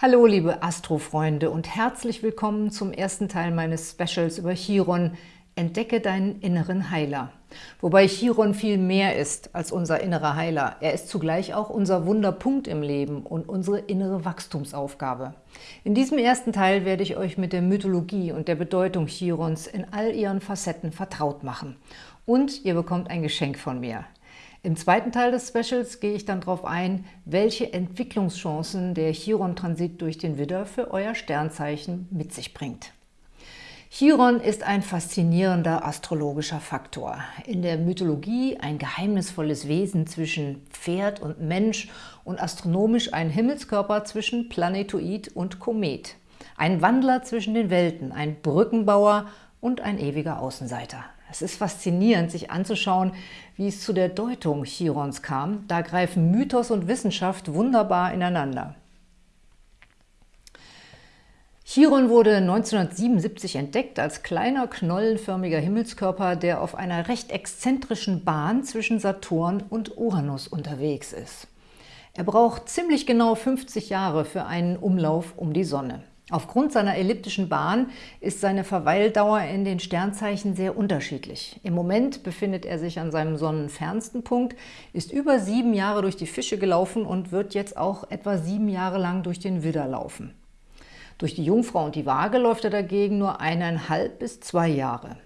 Hallo liebe Astrofreunde und herzlich willkommen zum ersten Teil meines Specials über Chiron Entdecke deinen inneren Heiler. Wobei Chiron viel mehr ist als unser innerer Heiler. Er ist zugleich auch unser Wunderpunkt im Leben und unsere innere Wachstumsaufgabe. In diesem ersten Teil werde ich euch mit der Mythologie und der Bedeutung Chirons in all ihren Facetten vertraut machen. Und ihr bekommt ein Geschenk von mir. Im zweiten Teil des Specials gehe ich dann darauf ein, welche Entwicklungschancen der Chiron-Transit durch den Widder für euer Sternzeichen mit sich bringt. Chiron ist ein faszinierender astrologischer Faktor. In der Mythologie ein geheimnisvolles Wesen zwischen Pferd und Mensch und astronomisch ein Himmelskörper zwischen Planetoid und Komet. Ein Wandler zwischen den Welten, ein Brückenbauer und ein ewiger Außenseiter. Es ist faszinierend, sich anzuschauen, wie es zu der Deutung Chirons kam. Da greifen Mythos und Wissenschaft wunderbar ineinander. Chiron wurde 1977 entdeckt als kleiner, knollenförmiger Himmelskörper, der auf einer recht exzentrischen Bahn zwischen Saturn und Uranus unterwegs ist. Er braucht ziemlich genau 50 Jahre für einen Umlauf um die Sonne. Aufgrund seiner elliptischen Bahn ist seine Verweildauer in den Sternzeichen sehr unterschiedlich. Im Moment befindet er sich an seinem sonnenfernsten Punkt, ist über sieben Jahre durch die Fische gelaufen und wird jetzt auch etwa sieben Jahre lang durch den Widder laufen. Durch die Jungfrau und die Waage läuft er dagegen nur eineinhalb bis zwei Jahre.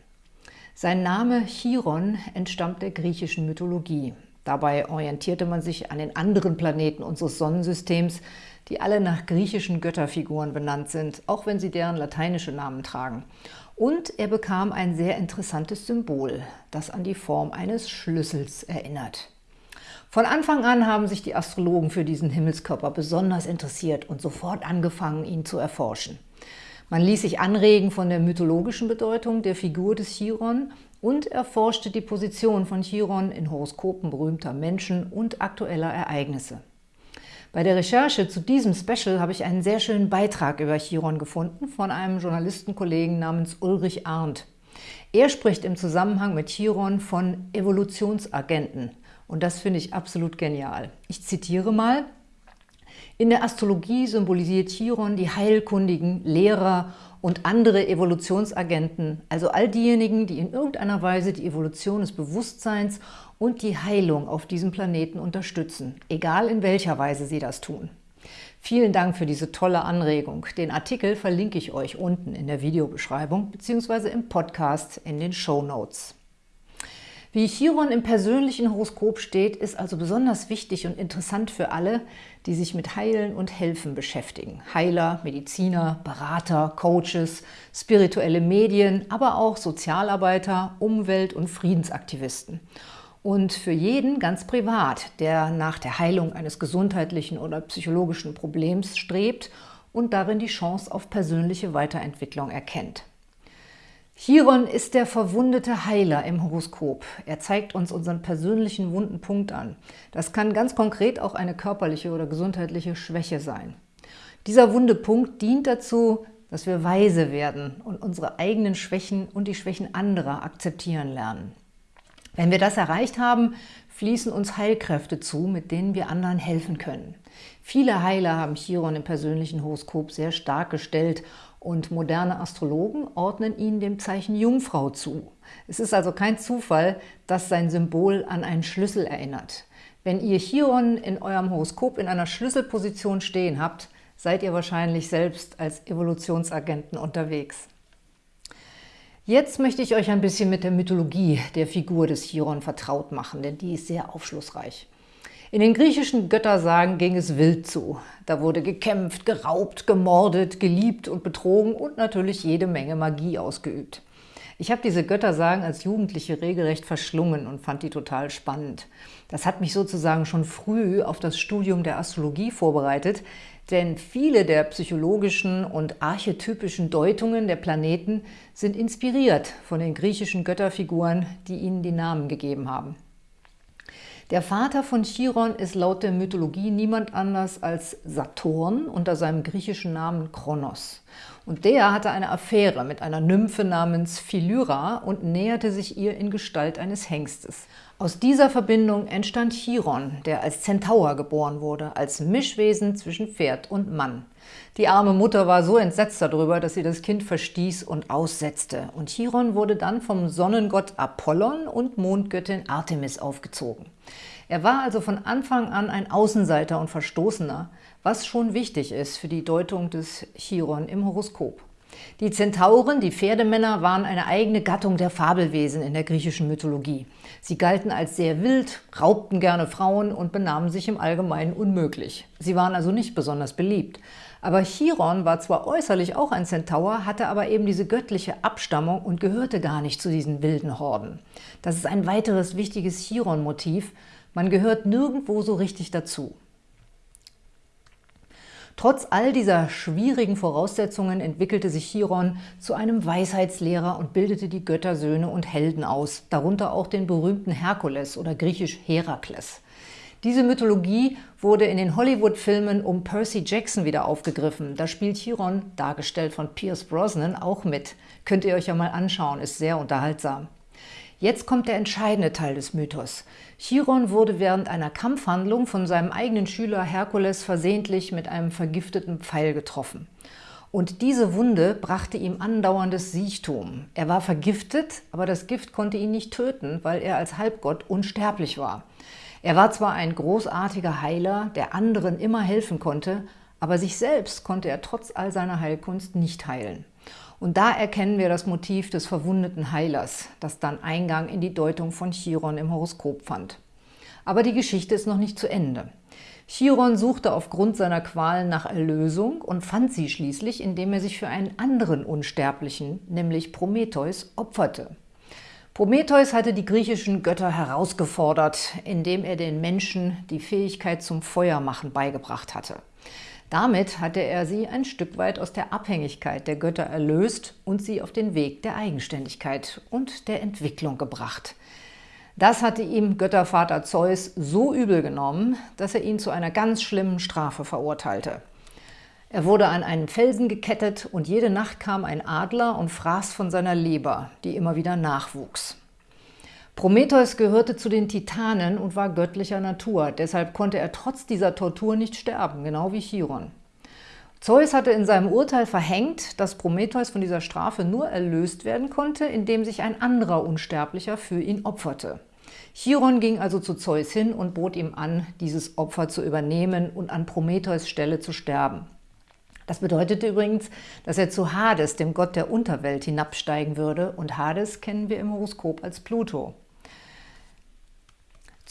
Sein Name Chiron entstammt der griechischen Mythologie. Dabei orientierte man sich an den anderen Planeten unseres Sonnensystems, die alle nach griechischen Götterfiguren benannt sind, auch wenn sie deren lateinische Namen tragen. Und er bekam ein sehr interessantes Symbol, das an die Form eines Schlüssels erinnert. Von Anfang an haben sich die Astrologen für diesen Himmelskörper besonders interessiert und sofort angefangen, ihn zu erforschen. Man ließ sich anregen von der mythologischen Bedeutung der Figur des Chiron und erforschte die Position von Chiron in Horoskopen berühmter Menschen und aktueller Ereignisse. Bei der Recherche zu diesem Special habe ich einen sehr schönen Beitrag über Chiron gefunden von einem Journalistenkollegen namens Ulrich Arndt. Er spricht im Zusammenhang mit Chiron von Evolutionsagenten und das finde ich absolut genial. Ich zitiere mal, in der Astrologie symbolisiert Chiron die Heilkundigen, Lehrer und andere Evolutionsagenten, also all diejenigen, die in irgendeiner Weise die Evolution des Bewusstseins und die Heilung auf diesem Planeten unterstützen, egal in welcher Weise sie das tun. Vielen Dank für diese tolle Anregung. Den Artikel verlinke ich euch unten in der Videobeschreibung bzw. im Podcast in den Show Notes. Wie Chiron im persönlichen Horoskop steht, ist also besonders wichtig und interessant für alle, die sich mit Heilen und Helfen beschäftigen. Heiler, Mediziner, Berater, Coaches, spirituelle Medien, aber auch Sozialarbeiter, Umwelt- und Friedensaktivisten. Und für jeden ganz privat, der nach der Heilung eines gesundheitlichen oder psychologischen Problems strebt und darin die Chance auf persönliche Weiterentwicklung erkennt. Chiron ist der verwundete Heiler im Horoskop. Er zeigt uns unseren persönlichen wunden Punkt an. Das kann ganz konkret auch eine körperliche oder gesundheitliche Schwäche sein. Dieser wunde Punkt dient dazu, dass wir weise werden und unsere eigenen Schwächen und die Schwächen anderer akzeptieren lernen. Wenn wir das erreicht haben, fließen uns Heilkräfte zu, mit denen wir anderen helfen können. Viele Heiler haben Chiron im persönlichen Horoskop sehr stark gestellt und moderne Astrologen ordnen ihn dem Zeichen Jungfrau zu. Es ist also kein Zufall, dass sein Symbol an einen Schlüssel erinnert. Wenn ihr Chiron in eurem Horoskop in einer Schlüsselposition stehen habt, seid ihr wahrscheinlich selbst als Evolutionsagenten unterwegs. Jetzt möchte ich euch ein bisschen mit der Mythologie der Figur des Chiron vertraut machen, denn die ist sehr aufschlussreich. In den griechischen Göttersagen ging es wild zu. Da wurde gekämpft, geraubt, gemordet, geliebt und betrogen und natürlich jede Menge Magie ausgeübt. Ich habe diese Göttersagen als Jugendliche regelrecht verschlungen und fand die total spannend. Das hat mich sozusagen schon früh auf das Studium der Astrologie vorbereitet, denn viele der psychologischen und archetypischen Deutungen der Planeten sind inspiriert von den griechischen Götterfiguren, die ihnen die Namen gegeben haben. Der Vater von Chiron ist laut der Mythologie niemand anders als Saturn unter seinem griechischen Namen Kronos. Und der hatte eine Affäre mit einer Nymphe namens Philyra und näherte sich ihr in Gestalt eines Hengstes. Aus dieser Verbindung entstand Chiron, der als Zentaur geboren wurde, als Mischwesen zwischen Pferd und Mann. Die arme Mutter war so entsetzt darüber, dass sie das Kind verstieß und aussetzte. Und Chiron wurde dann vom Sonnengott Apollon und Mondgöttin Artemis aufgezogen. Er war also von Anfang an ein Außenseiter und Verstoßener, was schon wichtig ist für die Deutung des Chiron im Horoskop. Die Zentauren, die Pferdemänner, waren eine eigene Gattung der Fabelwesen in der griechischen Mythologie. Sie galten als sehr wild, raubten gerne Frauen und benahmen sich im Allgemeinen unmöglich. Sie waren also nicht besonders beliebt. Aber Chiron war zwar äußerlich auch ein Zentaur, hatte aber eben diese göttliche Abstammung und gehörte gar nicht zu diesen wilden Horden. Das ist ein weiteres wichtiges Chiron-Motiv. Man gehört nirgendwo so richtig dazu. Trotz all dieser schwierigen Voraussetzungen entwickelte sich Chiron zu einem Weisheitslehrer und bildete die Göttersöhne und Helden aus, darunter auch den berühmten Herkules oder griechisch Herakles. Diese Mythologie wurde in den Hollywood-Filmen um Percy Jackson wieder aufgegriffen. Da spielt Chiron, dargestellt von Pierce Brosnan, auch mit. Könnt ihr euch ja mal anschauen, ist sehr unterhaltsam. Jetzt kommt der entscheidende Teil des Mythos. Chiron wurde während einer Kampfhandlung von seinem eigenen Schüler Herkules versehentlich mit einem vergifteten Pfeil getroffen. Und diese Wunde brachte ihm andauerndes Siechtum. Er war vergiftet, aber das Gift konnte ihn nicht töten, weil er als Halbgott unsterblich war. Er war zwar ein großartiger Heiler, der anderen immer helfen konnte, aber sich selbst konnte er trotz all seiner Heilkunst nicht heilen. Und da erkennen wir das Motiv des verwundeten Heilers, das dann Eingang in die Deutung von Chiron im Horoskop fand. Aber die Geschichte ist noch nicht zu Ende. Chiron suchte aufgrund seiner Qualen nach Erlösung und fand sie schließlich, indem er sich für einen anderen Unsterblichen, nämlich Prometheus, opferte. Prometheus hatte die griechischen Götter herausgefordert, indem er den Menschen die Fähigkeit zum Feuermachen beigebracht hatte. Damit hatte er sie ein Stück weit aus der Abhängigkeit der Götter erlöst und sie auf den Weg der Eigenständigkeit und der Entwicklung gebracht. Das hatte ihm Göttervater Zeus so übel genommen, dass er ihn zu einer ganz schlimmen Strafe verurteilte. Er wurde an einen Felsen gekettet und jede Nacht kam ein Adler und fraß von seiner Leber, die immer wieder nachwuchs. Prometheus gehörte zu den Titanen und war göttlicher Natur, deshalb konnte er trotz dieser Tortur nicht sterben, genau wie Chiron. Zeus hatte in seinem Urteil verhängt, dass Prometheus von dieser Strafe nur erlöst werden konnte, indem sich ein anderer Unsterblicher für ihn opferte. Chiron ging also zu Zeus hin und bot ihm an, dieses Opfer zu übernehmen und an Prometheus Stelle zu sterben. Das bedeutete übrigens, dass er zu Hades, dem Gott der Unterwelt, hinabsteigen würde und Hades kennen wir im Horoskop als Pluto.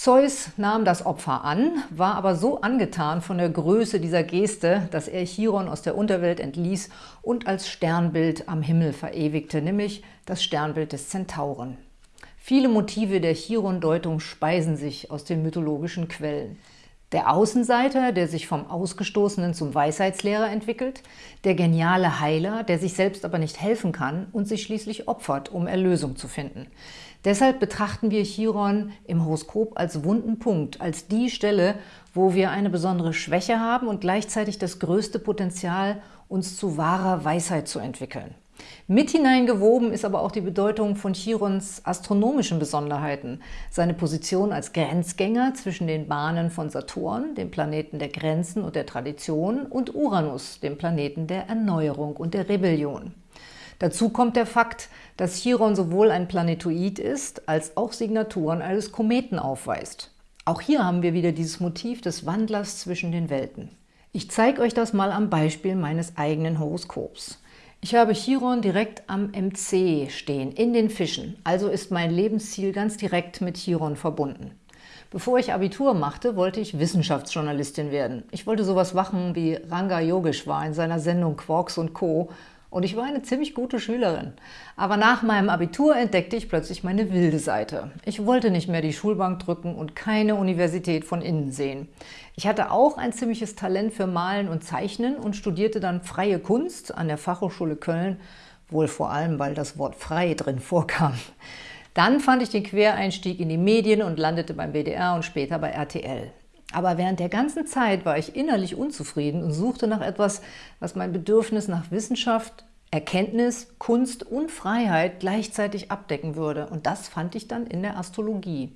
Zeus nahm das Opfer an, war aber so angetan von der Größe dieser Geste, dass er Chiron aus der Unterwelt entließ und als Sternbild am Himmel verewigte, nämlich das Sternbild des Zentauren. Viele Motive der Chiron-Deutung speisen sich aus den mythologischen Quellen. Der Außenseiter, der sich vom Ausgestoßenen zum Weisheitslehrer entwickelt, der geniale Heiler, der sich selbst aber nicht helfen kann und sich schließlich opfert, um Erlösung zu finden. Deshalb betrachten wir Chiron im Horoskop als wunden Punkt, als die Stelle, wo wir eine besondere Schwäche haben und gleichzeitig das größte Potenzial, uns zu wahrer Weisheit zu entwickeln. Mit hineingewoben ist aber auch die Bedeutung von Chirons astronomischen Besonderheiten, seine Position als Grenzgänger zwischen den Bahnen von Saturn, dem Planeten der Grenzen und der Tradition, und Uranus, dem Planeten der Erneuerung und der Rebellion. Dazu kommt der Fakt, dass Chiron sowohl ein Planetoid ist, als auch Signaturen eines Kometen aufweist. Auch hier haben wir wieder dieses Motiv des Wandlers zwischen den Welten. Ich zeige euch das mal am Beispiel meines eigenen Horoskops. Ich habe Chiron direkt am MC stehen, in den Fischen, also ist mein Lebensziel ganz direkt mit Chiron verbunden. Bevor ich Abitur machte, wollte ich Wissenschaftsjournalistin werden. Ich wollte sowas machen wie Ranga Yogeshwar in seiner Sendung Quarks und Co und ich war eine ziemlich gute Schülerin. Aber nach meinem Abitur entdeckte ich plötzlich meine wilde Seite. Ich wollte nicht mehr die Schulbank drücken und keine Universität von innen sehen. Ich hatte auch ein ziemliches Talent für Malen und Zeichnen und studierte dann Freie Kunst an der Fachhochschule Köln, wohl vor allem, weil das Wort frei drin vorkam. Dann fand ich den Quereinstieg in die Medien und landete beim WDR und später bei RTL. Aber während der ganzen Zeit war ich innerlich unzufrieden und suchte nach etwas, was mein Bedürfnis nach Wissenschaft, Erkenntnis, Kunst und Freiheit gleichzeitig abdecken würde. Und das fand ich dann in der Astrologie.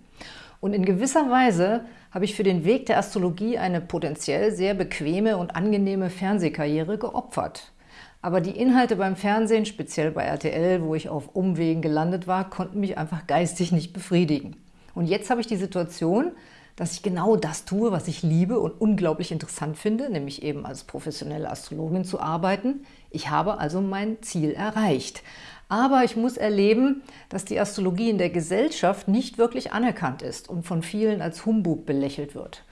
Und in gewisser Weise habe ich für den Weg der Astrologie eine potenziell sehr bequeme und angenehme Fernsehkarriere geopfert. Aber die Inhalte beim Fernsehen, speziell bei RTL, wo ich auf Umwegen gelandet war, konnten mich einfach geistig nicht befriedigen. Und jetzt habe ich die Situation, dass ich genau das tue, was ich liebe und unglaublich interessant finde, nämlich eben als professionelle Astrologin zu arbeiten. Ich habe also mein Ziel erreicht. Aber ich muss erleben, dass die Astrologie in der Gesellschaft nicht wirklich anerkannt ist und von vielen als Humbug belächelt wird.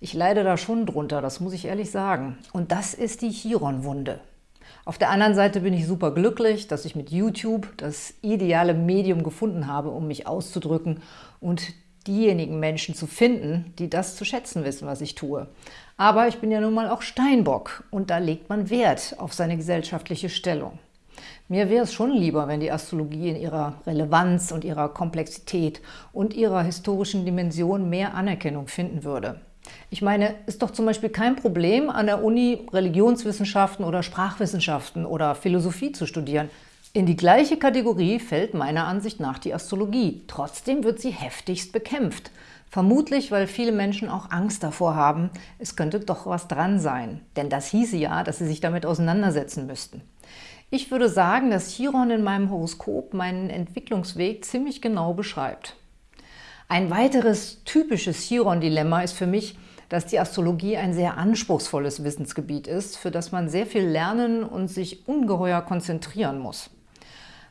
Ich leide da schon drunter, das muss ich ehrlich sagen. Und das ist die Chiron-Wunde. Auf der anderen Seite bin ich super glücklich, dass ich mit YouTube das ideale Medium gefunden habe, um mich auszudrücken und diejenigen Menschen zu finden, die das zu schätzen wissen, was ich tue. Aber ich bin ja nun mal auch Steinbock und da legt man Wert auf seine gesellschaftliche Stellung. Mir wäre es schon lieber, wenn die Astrologie in ihrer Relevanz und ihrer Komplexität und ihrer historischen Dimension mehr Anerkennung finden würde. Ich meine, ist doch zum Beispiel kein Problem, an der Uni Religionswissenschaften oder Sprachwissenschaften oder Philosophie zu studieren. In die gleiche Kategorie fällt meiner Ansicht nach die Astrologie. Trotzdem wird sie heftigst bekämpft. Vermutlich, weil viele Menschen auch Angst davor haben, es könnte doch was dran sein. Denn das hieße ja, dass sie sich damit auseinandersetzen müssten. Ich würde sagen, dass Chiron in meinem Horoskop meinen Entwicklungsweg ziemlich genau beschreibt. Ein weiteres typisches Chiron-Dilemma ist für mich, dass die Astrologie ein sehr anspruchsvolles Wissensgebiet ist, für das man sehr viel lernen und sich ungeheuer konzentrieren muss.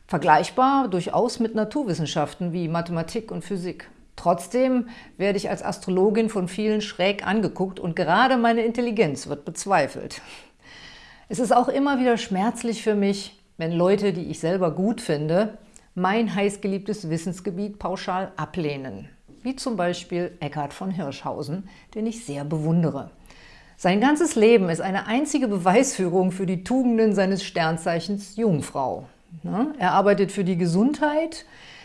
Vergleichbar durchaus mit Naturwissenschaften wie Mathematik und Physik. Trotzdem werde ich als Astrologin von vielen schräg angeguckt und gerade meine Intelligenz wird bezweifelt. Es ist auch immer wieder schmerzlich für mich, wenn Leute, die ich selber gut finde, mein heißgeliebtes Wissensgebiet pauschal ablehnen. Wie zum Beispiel Eckhard von Hirschhausen, den ich sehr bewundere. Sein ganzes Leben ist eine einzige Beweisführung für die Tugenden seines Sternzeichens Jungfrau. Ne? Er arbeitet für die Gesundheit,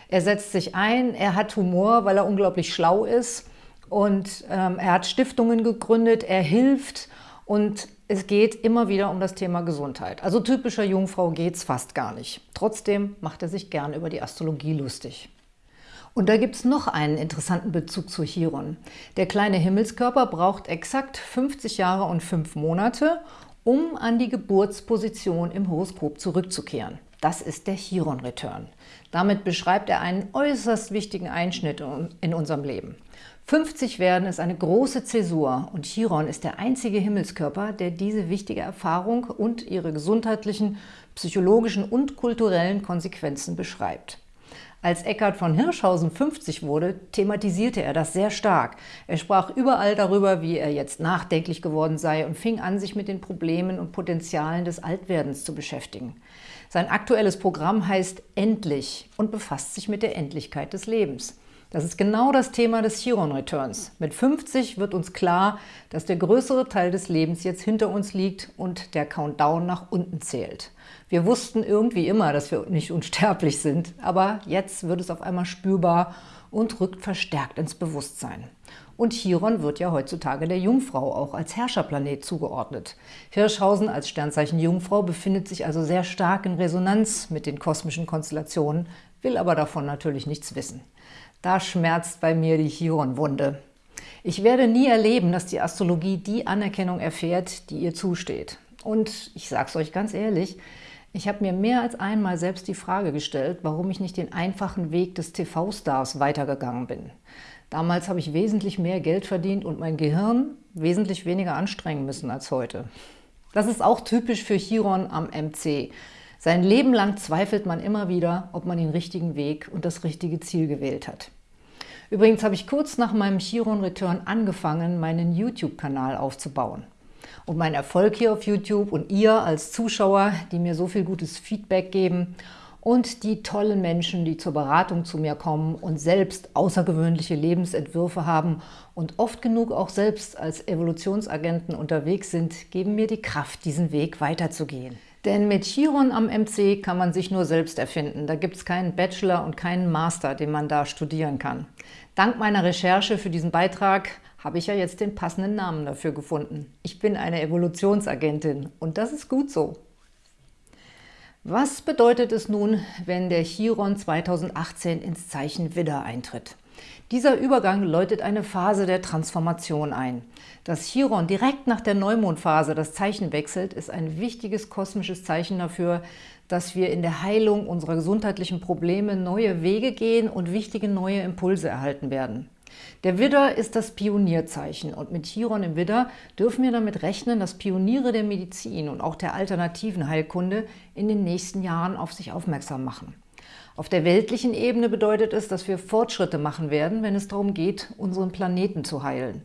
er setzt sich ein, er hat Humor, weil er unglaublich schlau ist und ähm, er hat Stiftungen gegründet, er hilft und es geht immer wieder um das Thema Gesundheit. Also typischer Jungfrau geht es fast gar nicht. Trotzdem macht er sich gern über die Astrologie lustig. Und da gibt es noch einen interessanten Bezug zu Chiron. Der kleine Himmelskörper braucht exakt 50 Jahre und 5 Monate, um an die Geburtsposition im Horoskop zurückzukehren. Das ist der Chiron-Return. Damit beschreibt er einen äußerst wichtigen Einschnitt in unserem Leben. 50 werden ist eine große Zäsur und Chiron ist der einzige Himmelskörper, der diese wichtige Erfahrung und ihre gesundheitlichen, psychologischen und kulturellen Konsequenzen beschreibt. Als Eckhard von Hirschhausen 50 wurde, thematisierte er das sehr stark. Er sprach überall darüber, wie er jetzt nachdenklich geworden sei und fing an, sich mit den Problemen und Potenzialen des Altwerdens zu beschäftigen. Sein aktuelles Programm heißt Endlich und befasst sich mit der Endlichkeit des Lebens. Das ist genau das Thema des Chiron-Returns. Mit 50 wird uns klar, dass der größere Teil des Lebens jetzt hinter uns liegt und der Countdown nach unten zählt. Wir wussten irgendwie immer, dass wir nicht unsterblich sind, aber jetzt wird es auf einmal spürbar und rückt verstärkt ins Bewusstsein. Und Chiron wird ja heutzutage der Jungfrau auch als Herrscherplanet zugeordnet. Hirschhausen als Sternzeichen Jungfrau befindet sich also sehr stark in Resonanz mit den kosmischen Konstellationen, will aber davon natürlich nichts wissen. Da schmerzt bei mir die Chiron-Wunde. Ich werde nie erleben, dass die Astrologie die Anerkennung erfährt, die ihr zusteht. Und ich sage es euch ganz ehrlich, ich habe mir mehr als einmal selbst die Frage gestellt, warum ich nicht den einfachen Weg des TV-Stars weitergegangen bin. Damals habe ich wesentlich mehr Geld verdient und mein Gehirn wesentlich weniger anstrengen müssen als heute. Das ist auch typisch für Chiron am MC. Sein Leben lang zweifelt man immer wieder, ob man den richtigen Weg und das richtige Ziel gewählt hat. Übrigens habe ich kurz nach meinem Chiron-Return angefangen, meinen YouTube-Kanal aufzubauen. Und mein Erfolg hier auf YouTube und ihr als Zuschauer, die mir so viel gutes Feedback geben und die tollen Menschen, die zur Beratung zu mir kommen und selbst außergewöhnliche Lebensentwürfe haben und oft genug auch selbst als Evolutionsagenten unterwegs sind, geben mir die Kraft, diesen Weg weiterzugehen. Denn mit Chiron am MC kann man sich nur selbst erfinden. Da gibt es keinen Bachelor und keinen Master, den man da studieren kann. Dank meiner Recherche für diesen Beitrag habe ich ja jetzt den passenden Namen dafür gefunden. Ich bin eine Evolutionsagentin und das ist gut so. Was bedeutet es nun, wenn der Chiron 2018 ins Zeichen Widder eintritt? Dieser Übergang läutet eine Phase der Transformation ein. Dass Chiron direkt nach der Neumondphase das Zeichen wechselt, ist ein wichtiges kosmisches Zeichen dafür, dass wir in der Heilung unserer gesundheitlichen Probleme neue Wege gehen und wichtige neue Impulse erhalten werden. Der Widder ist das Pionierzeichen und mit Chiron im Widder dürfen wir damit rechnen, dass Pioniere der Medizin und auch der alternativen Heilkunde in den nächsten Jahren auf sich aufmerksam machen. Auf der weltlichen Ebene bedeutet es, dass wir Fortschritte machen werden, wenn es darum geht, unseren Planeten zu heilen.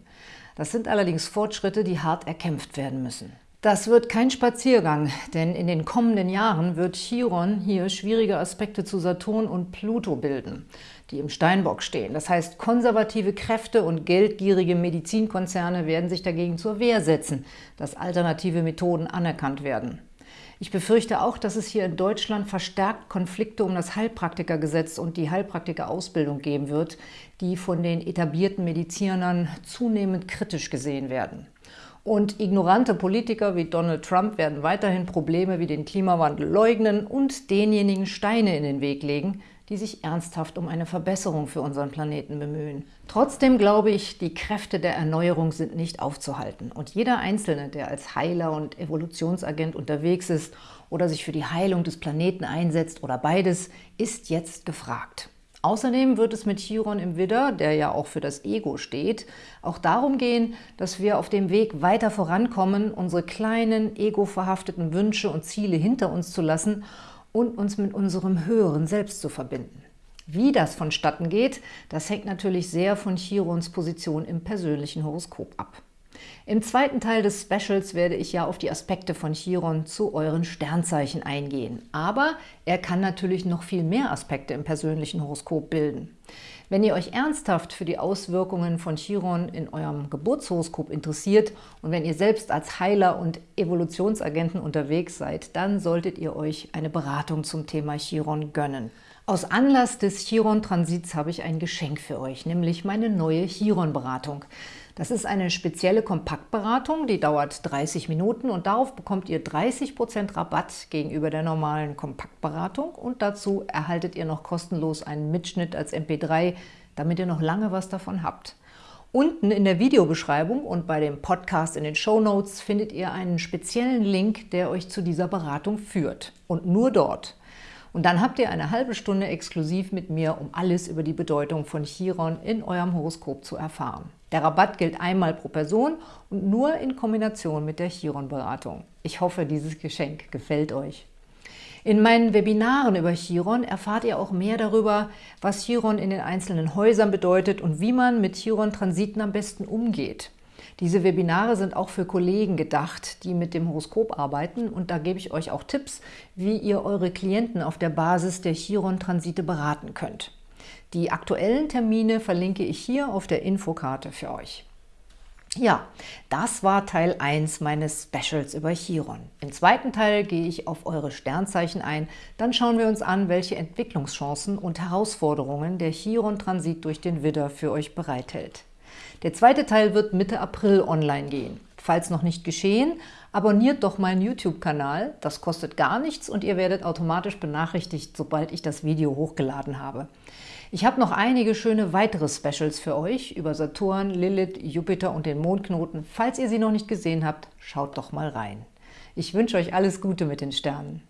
Das sind allerdings Fortschritte, die hart erkämpft werden müssen. Das wird kein Spaziergang, denn in den kommenden Jahren wird Chiron hier schwierige Aspekte zu Saturn und Pluto bilden, die im Steinbock stehen. Das heißt, konservative Kräfte und geldgierige Medizinkonzerne werden sich dagegen zur Wehr setzen, dass alternative Methoden anerkannt werden. Ich befürchte auch, dass es hier in Deutschland verstärkt Konflikte um das Heilpraktikergesetz und die Heilpraktikerausbildung geben wird, die von den etablierten Medizinern zunehmend kritisch gesehen werden. Und ignorante Politiker wie Donald Trump werden weiterhin Probleme wie den Klimawandel leugnen und denjenigen Steine in den Weg legen, die sich ernsthaft um eine Verbesserung für unseren Planeten bemühen. Trotzdem glaube ich, die Kräfte der Erneuerung sind nicht aufzuhalten. Und jeder Einzelne, der als Heiler und Evolutionsagent unterwegs ist oder sich für die Heilung des Planeten einsetzt oder beides, ist jetzt gefragt. Außerdem wird es mit Chiron im Widder, der ja auch für das Ego steht, auch darum gehen, dass wir auf dem Weg weiter vorankommen, unsere kleinen, ego-verhafteten Wünsche und Ziele hinter uns zu lassen und uns mit unserem höheren Selbst zu verbinden. Wie das vonstatten geht, das hängt natürlich sehr von Chirons Position im persönlichen Horoskop ab. Im zweiten Teil des Specials werde ich ja auf die Aspekte von Chiron zu euren Sternzeichen eingehen. Aber er kann natürlich noch viel mehr Aspekte im persönlichen Horoskop bilden. Wenn ihr euch ernsthaft für die Auswirkungen von Chiron in eurem Geburtshoroskop interessiert und wenn ihr selbst als Heiler und Evolutionsagenten unterwegs seid, dann solltet ihr euch eine Beratung zum Thema Chiron gönnen. Aus Anlass des Chiron-Transits habe ich ein Geschenk für euch, nämlich meine neue Chiron-Beratung. Das ist eine spezielle Kompaktberatung, die dauert 30 Minuten und darauf bekommt ihr 30% Rabatt gegenüber der normalen Kompaktberatung und dazu erhaltet ihr noch kostenlos einen Mitschnitt als MP3, damit ihr noch lange was davon habt. Unten in der Videobeschreibung und bei dem Podcast in den Show Notes findet ihr einen speziellen Link, der euch zu dieser Beratung führt. Und nur dort. Und dann habt ihr eine halbe Stunde exklusiv mit mir, um alles über die Bedeutung von Chiron in eurem Horoskop zu erfahren. Der Rabatt gilt einmal pro Person und nur in Kombination mit der Chiron-Beratung. Ich hoffe, dieses Geschenk gefällt euch. In meinen Webinaren über Chiron erfahrt ihr auch mehr darüber, was Chiron in den einzelnen Häusern bedeutet und wie man mit Chiron-Transiten am besten umgeht. Diese Webinare sind auch für Kollegen gedacht, die mit dem Horoskop arbeiten und da gebe ich euch auch Tipps, wie ihr eure Klienten auf der Basis der Chiron-Transite beraten könnt. Die aktuellen Termine verlinke ich hier auf der Infokarte für euch. Ja, das war Teil 1 meines Specials über Chiron. Im zweiten Teil gehe ich auf eure Sternzeichen ein. Dann schauen wir uns an, welche Entwicklungschancen und Herausforderungen der Chiron-Transit durch den Widder für euch bereithält. Der zweite Teil wird Mitte April online gehen. Falls noch nicht geschehen, abonniert doch meinen YouTube-Kanal. Das kostet gar nichts und ihr werdet automatisch benachrichtigt, sobald ich das Video hochgeladen habe. Ich habe noch einige schöne weitere Specials für euch über Saturn, Lilith, Jupiter und den Mondknoten. Falls ihr sie noch nicht gesehen habt, schaut doch mal rein. Ich wünsche euch alles Gute mit den Sternen.